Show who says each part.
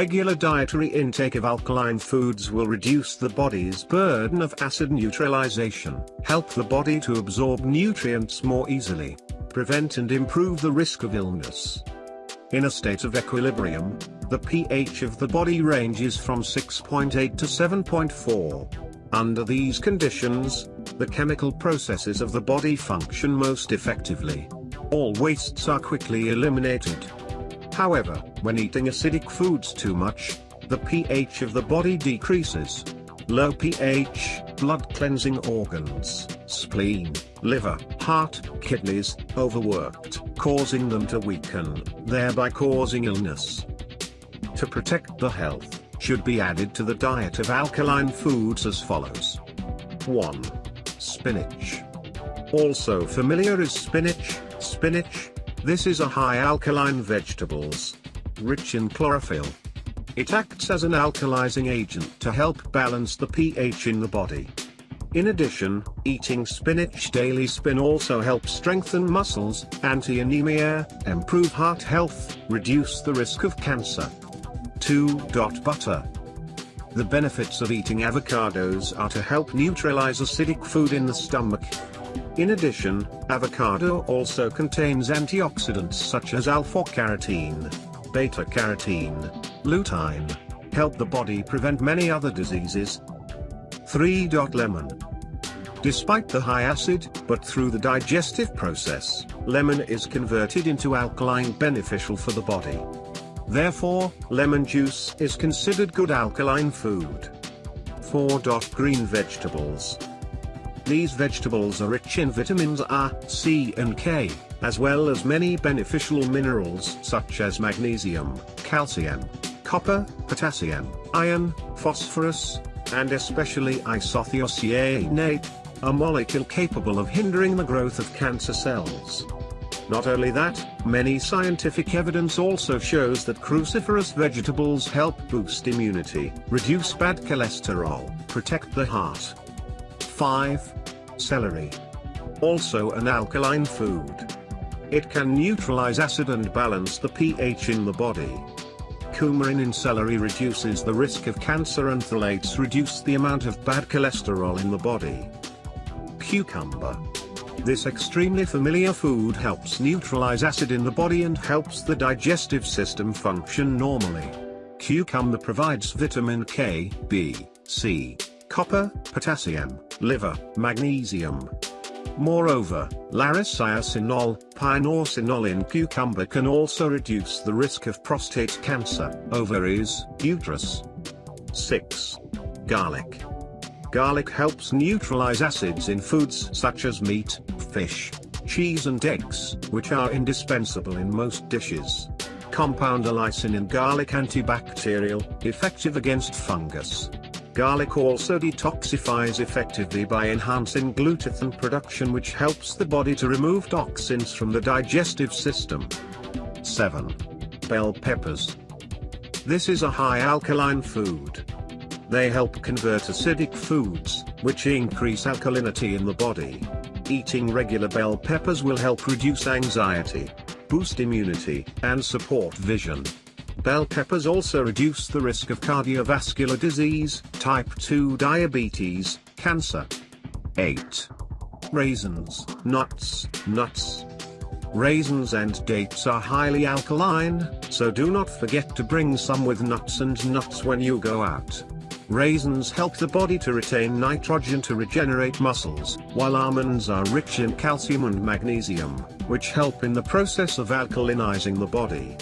Speaker 1: Regular dietary intake of alkaline foods will reduce the body's burden of acid neutralization, help the body to absorb nutrients more easily, prevent and improve the risk of illness. In a state of equilibrium, the pH of the body ranges from 6.8 to 7.4. Under these conditions, the chemical processes of the body function most effectively. All wastes are quickly eliminated. However, when eating acidic foods too much, the pH of the body decreases. Low pH, blood cleansing organs, spleen, liver, heart, kidneys, overworked, causing them to weaken, thereby causing illness. To protect the health, should be added to the diet of alkaline foods as follows. 1. Spinach. Also familiar is spinach, spinach, this is a high alkaline vegetables, rich in chlorophyll. It acts as an alkalizing agent to help balance the pH in the body. In addition, eating spinach daily spin also helps strengthen muscles, anti-anemia, improve heart health, reduce the risk of cancer. 2. Butter. The benefits of eating avocados are to help neutralize acidic food in the stomach, in addition, avocado also contains antioxidants such as alpha-carotene, beta-carotene, lutein, help the body prevent many other diseases. 3. Lemon. Despite the high acid, but through the digestive process, lemon is converted into alkaline beneficial for the body. Therefore, lemon juice is considered good alkaline food. 4. Green vegetables. These vegetables are rich in vitamins A, C and K, as well as many beneficial minerals such as magnesium, calcium, copper, potassium, iron, phosphorus, and especially isothiocyanate, a molecule capable of hindering the growth of cancer cells. Not only that, many scientific evidence also shows that cruciferous vegetables help boost immunity, reduce bad cholesterol, protect the heart. 5. Celery. Also an alkaline food. It can neutralize acid and balance the pH in the body. Coumarin in celery reduces the risk of cancer and phthalides reduce the amount of bad cholesterol in the body. Cucumber. This extremely familiar food helps neutralize acid in the body and helps the digestive system function normally. Cucumber provides vitamin K, B, C, copper, potassium, liver, magnesium. Moreover, lariciresinol, pinoresinol in cucumber can also reduce the risk of prostate cancer, ovaries, uterus. 6. Garlic. Garlic helps neutralize acids in foods such as meat, fish, cheese and eggs, which are indispensable in most dishes. Compound allicin in garlic antibacterial, effective against fungus. Garlic also detoxifies effectively by enhancing glutathione production which helps the body to remove toxins from the digestive system. 7. Bell peppers. This is a high alkaline food. They help convert acidic foods, which increase alkalinity in the body. Eating regular bell peppers will help reduce anxiety, boost immunity, and support vision. Bell peppers also reduce the risk of cardiovascular disease, type 2 diabetes, cancer. 8. Raisins, nuts, nuts. Raisins and dates are highly alkaline, so do not forget to bring some with nuts and nuts when you go out. Raisins help the body to retain nitrogen to regenerate muscles, while almonds are rich in calcium and magnesium, which help in the process of alkalinizing the body.